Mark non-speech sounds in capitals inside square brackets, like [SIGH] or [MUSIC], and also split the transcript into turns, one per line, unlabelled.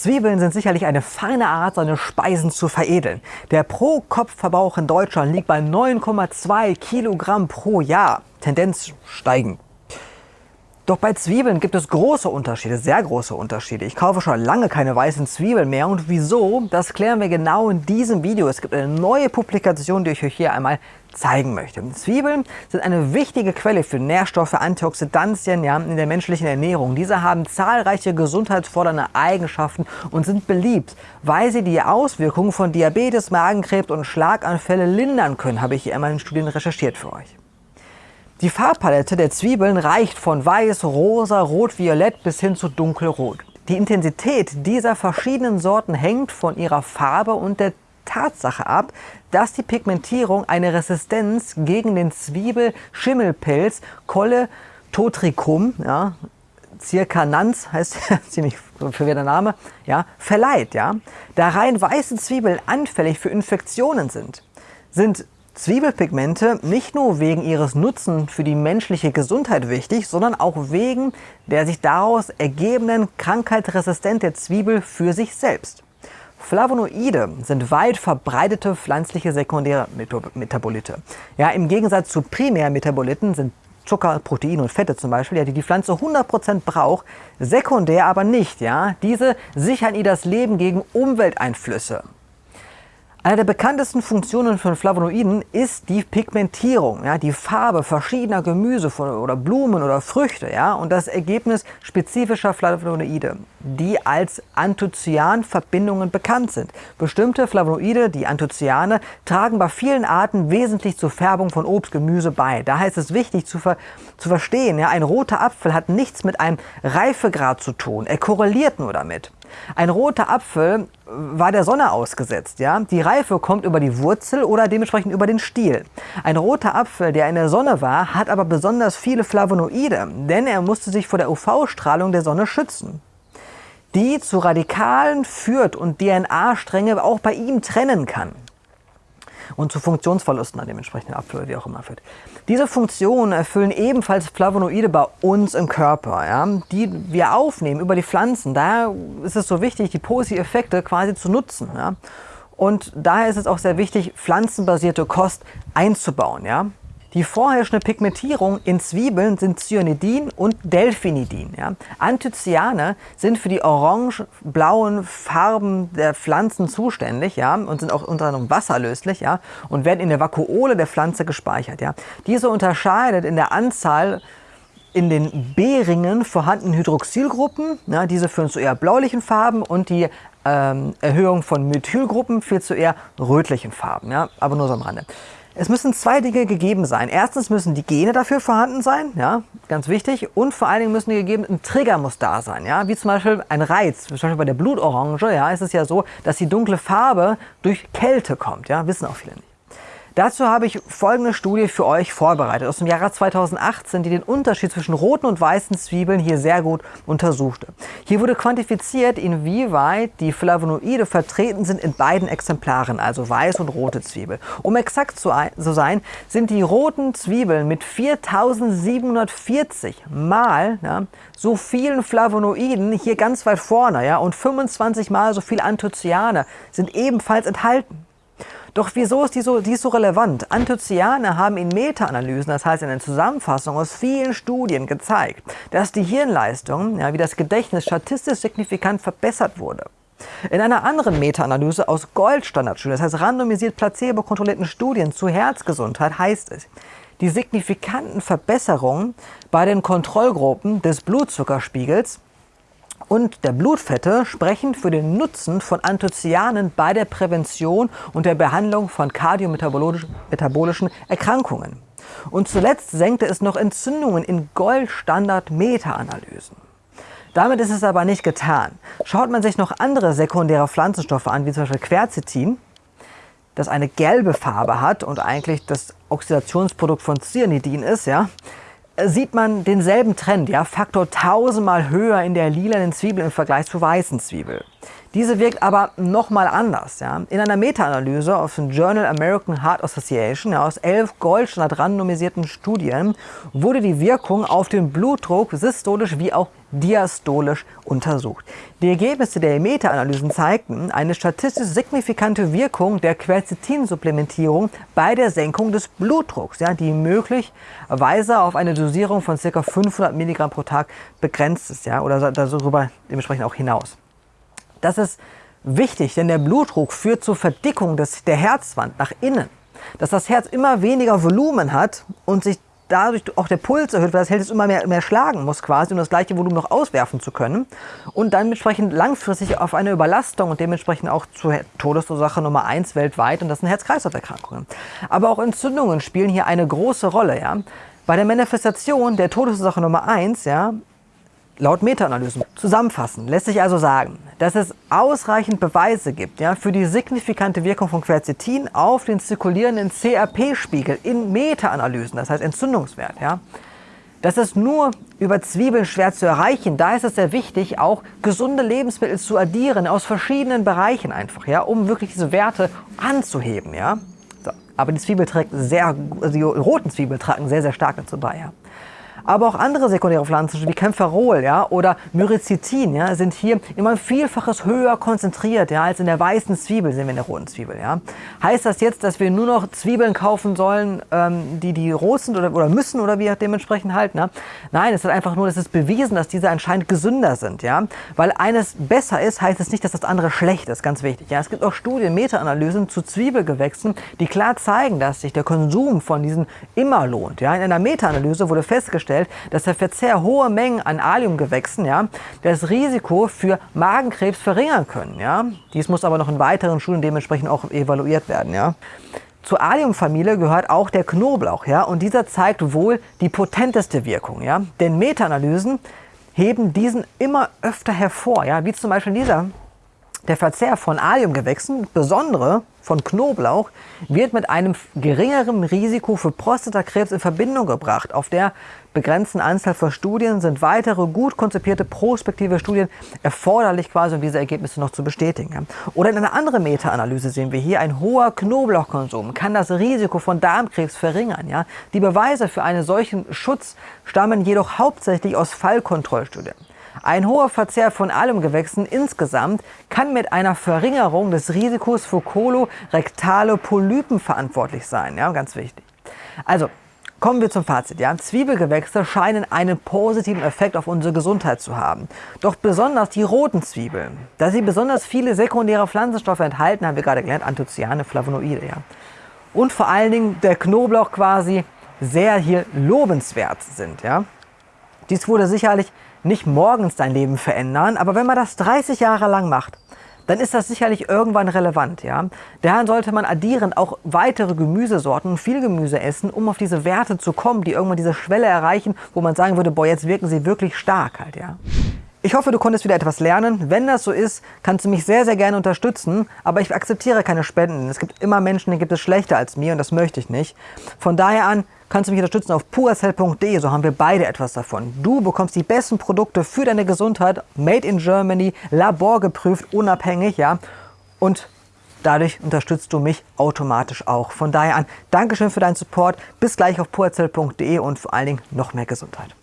Zwiebeln sind sicherlich eine feine Art, seine Speisen zu veredeln. Der Pro-Kopf-Verbrauch in Deutschland liegt bei 9,2 Kilogramm pro Jahr. Tendenz steigend. Doch bei Zwiebeln gibt es große Unterschiede, sehr große Unterschiede. Ich kaufe schon lange keine weißen Zwiebeln mehr und wieso, das klären wir genau in diesem Video. Es gibt eine neue Publikation, die ich euch hier einmal zeigen möchte. Zwiebeln sind eine wichtige Quelle für Nährstoffe, Antioxidantien ja, in der menschlichen Ernährung. Diese haben zahlreiche gesundheitsfordernde Eigenschaften und sind beliebt, weil sie die Auswirkungen von Diabetes, Magenkrebs und Schlaganfälle lindern können, habe ich hier einmal in Studien recherchiert für euch. Die Farbpalette der Zwiebeln reicht von weiß, rosa, rot, violett bis hin zu dunkelrot. Die Intensität dieser verschiedenen Sorten hängt von ihrer Farbe und der Tatsache ab, dass die Pigmentierung eine Resistenz gegen den Zwiebelschimmelpilz Colle totricum, ja, Circanans heißt [LAUGHS] ziemlich verwirrter Name, ja, verleiht. Ja. Da rein weiße Zwiebeln anfällig für Infektionen sind, sind Zwiebelpigmente nicht nur wegen ihres Nutzen für die menschliche Gesundheit wichtig, sondern auch wegen der sich daraus ergebenden Krankheitsresistenz der Zwiebel für sich selbst. Flavonoide sind weit verbreitete pflanzliche sekundäre Metabolite. Ja, Im Gegensatz zu Primärmetaboliten sind Zucker, Proteine und Fette zum Beispiel, ja, die die Pflanze 100% braucht, sekundär aber nicht. Ja. Diese sichern ihr das Leben gegen Umwelteinflüsse. Eine der bekanntesten Funktionen von Flavonoiden ist die Pigmentierung, ja, die Farbe verschiedener Gemüse oder Blumen oder Früchte ja, und das Ergebnis spezifischer Flavonoide, die als Anthocyan-Verbindungen bekannt sind. Bestimmte Flavonoide, die Anthocyane, tragen bei vielen Arten wesentlich zur Färbung von Obst, Gemüse bei. Daher ist es wichtig zu, ver zu verstehen, ja, ein roter Apfel hat nichts mit einem Reifegrad zu tun, er korreliert nur damit. Ein roter Apfel war der Sonne ausgesetzt. Ja? Die Reife kommt über die Wurzel oder dementsprechend über den Stiel. Ein roter Apfel, der in der Sonne war, hat aber besonders viele Flavonoide, denn er musste sich vor der UV-Strahlung der Sonne schützen die zu Radikalen führt und DNA-Stränge auch bei ihm trennen kann und zu Funktionsverlusten an dem entsprechenden Apfel, wie auch immer führt. Diese Funktionen erfüllen ebenfalls Flavonoide bei uns im Körper, ja, die wir aufnehmen über die Pflanzen. Daher ist es so wichtig, die positiven Effekte quasi zu nutzen. Ja. Und daher ist es auch sehr wichtig, pflanzenbasierte Kost einzubauen. Ja. Die vorherrschende Pigmentierung in Zwiebeln sind Cyanidin und Delphinidin. Ja. Anthocyane sind für die orange-blauen Farben der Pflanzen zuständig ja, und sind auch unter anderem wasserlöslich ja, und werden in der Vakuole der Pflanze gespeichert. Ja. Diese unterscheidet in der Anzahl in den B-Ringen vorhandenen Hydroxylgruppen. Ja, diese führen zu eher bläulichen Farben und die ähm, Erhöhung von Methylgruppen führt zu eher rötlichen Farben. Ja, aber nur so am Rande. Es müssen zwei Dinge gegeben sein. Erstens müssen die Gene dafür vorhanden sein, ja, ganz wichtig. Und vor allen Dingen müssen die gegeben, ein Trigger muss da sein, ja, wie zum Beispiel ein Reiz. Zum Beispiel bei der Blutorange, ja, ist es ja so, dass die dunkle Farbe durch Kälte kommt, ja, wissen auch viele nicht. Dazu habe ich folgende Studie für euch vorbereitet aus dem Jahre 2018, die den Unterschied zwischen roten und weißen Zwiebeln hier sehr gut untersuchte. Hier wurde quantifiziert, inwieweit die Flavonoide vertreten sind in beiden Exemplaren, also weiß und rote Zwiebel. Um exakt zu sein, sind die roten Zwiebeln mit 4740 mal ja, so vielen Flavonoiden hier ganz weit vorne ja, und 25 mal so viel Anthocyane sind ebenfalls enthalten. Doch wieso ist die so, die ist so relevant? Anthocyane haben in Meta-Analysen, das heißt in der Zusammenfassung aus vielen Studien gezeigt, dass die Hirnleistung, ja, wie das Gedächtnis, statistisch signifikant verbessert wurde. In einer anderen Meta-Analyse aus Goldstandardstudien, das heißt randomisiert placebo-kontrollierten Studien zur Herzgesundheit, heißt es, die signifikanten Verbesserungen bei den Kontrollgruppen des Blutzuckerspiegels und der Blutfette sprechen für den Nutzen von Anthocyanen bei der Prävention und der Behandlung von kardiometabolischen Erkrankungen. Und zuletzt senkte es noch Entzündungen in Goldstandard-Meta-Analysen. Damit ist es aber nicht getan. Schaut man sich noch andere sekundäre Pflanzenstoffe an, wie zum Beispiel Quercetin, das eine gelbe Farbe hat und eigentlich das Oxidationsprodukt von Cyanidin ist, ja, sieht man denselben Trend, ja, Faktor tausendmal höher in der lilanen Zwiebel im Vergleich zur weißen Zwiebel. Diese wirkt aber nochmal anders. Ja. In einer Meta-Analyse aus dem Journal American Heart Association ja, aus elf Goldstandard randomisierten Studien wurde die Wirkung auf den Blutdruck systolisch wie auch diastolisch untersucht. Die Ergebnisse der Meta-Analysen zeigten eine statistisch signifikante Wirkung der Quercetin-Supplementierung bei der Senkung des Blutdrucks, ja, die möglicherweise auf eine Dosierung von ca. 500 Milligramm pro Tag begrenzt ist ja, oder darüber dementsprechend auch hinaus. Das ist wichtig, denn der Blutdruck führt zur Verdickung des, der Herzwand nach innen. Dass das Herz immer weniger Volumen hat und sich dadurch auch der Puls erhöht, weil das Herz immer mehr, mehr schlagen muss quasi, um das gleiche Volumen noch auswerfen zu können. Und dann entsprechend langfristig auf eine Überlastung und dementsprechend auch zur Todesursache Nummer 1 weltweit und das sind Herz-Kreislauf-Erkrankungen. Aber auch Entzündungen spielen hier eine große Rolle. Ja? Bei der Manifestation der Todesursache Nummer 1 ja, laut Meta-Analysen. Zusammenfassend lässt sich also sagen, dass es ausreichend Beweise gibt ja, für die signifikante Wirkung von Quercetin auf den zirkulierenden CRP-Spiegel in Meta-Analysen, das heißt Entzündungswert. Ja. Das ist nur über Zwiebeln schwer zu erreichen. Da ist es sehr wichtig, auch gesunde Lebensmittel zu addieren aus verschiedenen Bereichen einfach, ja, um wirklich diese Werte anzuheben. Ja. So. Aber die Zwiebel trägt sehr, also die roten Zwiebel tragen sehr, sehr stark dazu bei. Ja. Aber auch andere sekundäre Pflanzen wie Kämpferol ja, oder Myricetin ja, sind hier immer ein Vielfaches höher konzentriert ja, als in der weißen Zwiebel, sehen wir in der roten Zwiebel. Ja. Heißt das jetzt, dass wir nur noch Zwiebeln kaufen sollen, ähm, die, die rot sind oder, oder müssen oder wie dementsprechend halt? Ne? Nein, es ist einfach nur, es ist bewiesen, dass diese anscheinend gesünder sind. Ja. Weil eines besser ist, heißt es nicht, dass das andere schlecht ist, ganz wichtig. Ja. Es gibt auch Studien, Meta-Analysen zu Zwiebelgewächsen, die klar zeigen, dass sich der Konsum von diesen immer lohnt. Ja. In einer Meta-Analyse wurde festgestellt, festgestellt, dass der Verzehr hoher Mengen an Alliumgewächsen ja, das Risiko für Magenkrebs verringern können. Ja. Dies muss aber noch in weiteren Studien dementsprechend auch evaluiert werden. Ja. Zur Alliumfamilie gehört auch der Knoblauch, ja, und dieser zeigt wohl die potenteste Wirkung, ja. Denn Meta-Analysen heben diesen immer öfter hervor, ja, wie zum Beispiel dieser der Verzehr von Alliumgewächsen, besondere von Knoblauch, wird mit einem geringeren Risiko für Prostatakrebs in Verbindung gebracht. Auf der begrenzten Anzahl von Studien sind weitere gut konzipierte prospektive Studien erforderlich, quasi, um diese Ergebnisse noch zu bestätigen. Oder in einer anderen Meta-Analyse sehen wir hier, ein hoher Knoblauchkonsum kann das Risiko von Darmkrebs verringern. Ja? Die Beweise für einen solchen Schutz stammen jedoch hauptsächlich aus Fallkontrollstudien. Ein hoher Verzehr von Alumgewächsen insgesamt kann mit einer Verringerung des Risikos für kolorektale Polypen verantwortlich sein. Ja, ganz wichtig. Also, Kommen wir zum Fazit. Ja? Zwiebelgewächse scheinen einen positiven Effekt auf unsere Gesundheit zu haben. Doch besonders die roten Zwiebeln, da sie besonders viele sekundäre Pflanzenstoffe enthalten, haben wir gerade gelernt, Anthocyane, Flavonoide. Ja? Und vor allen Dingen der Knoblauch quasi sehr hier lobenswert sind. Ja? Dies wurde sicherlich nicht morgens dein Leben verändern, aber wenn man das 30 Jahre lang macht, dann ist das sicherlich irgendwann relevant. Ja? Daher sollte man addierend auch weitere Gemüsesorten und viel Gemüse essen, um auf diese Werte zu kommen, die irgendwann diese Schwelle erreichen, wo man sagen würde, boah, jetzt wirken sie wirklich stark halt. Ja? Ich hoffe, du konntest wieder etwas lernen. Wenn das so ist, kannst du mich sehr, sehr gerne unterstützen. Aber ich akzeptiere keine Spenden. Es gibt immer Menschen, die gibt es schlechter als mir und das möchte ich nicht. Von daher an kannst du mich unterstützen auf puracell.de, so haben wir beide etwas davon. Du bekommst die besten Produkte für deine Gesundheit, made in Germany, laborgeprüft, unabhängig, ja. Und dadurch unterstützt du mich automatisch auch. Von daher an, Dankeschön für deinen Support, bis gleich auf puracell.de und vor allen Dingen noch mehr Gesundheit.